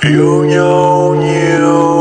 yêu you. nhiều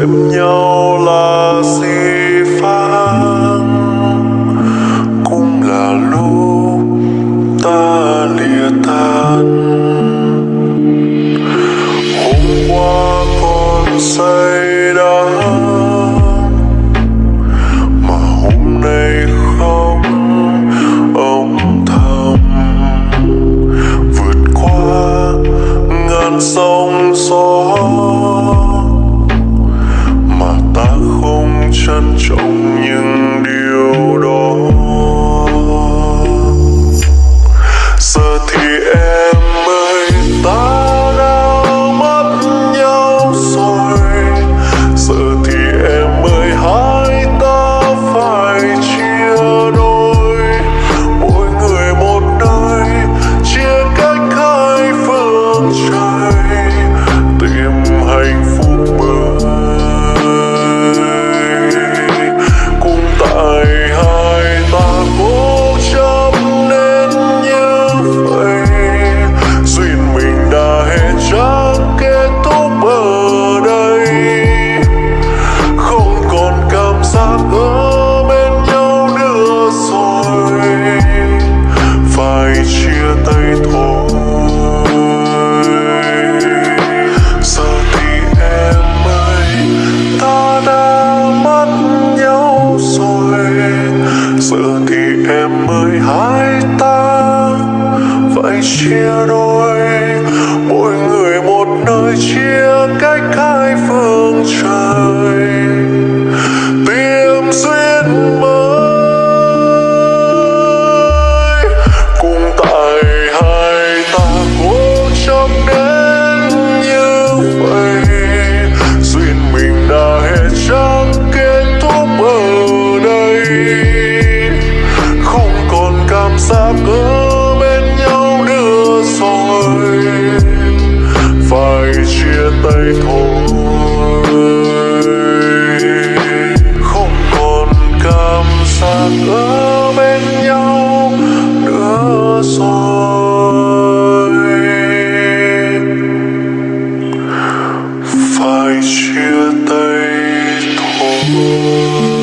thêm nhau là về mười hai ta. Vậy chia đôi, mỗi người một nơi chia cách hai phương trời. Tìm duyên mới, cùng tại hai ta cố chấp đêm. phải chia tay thôi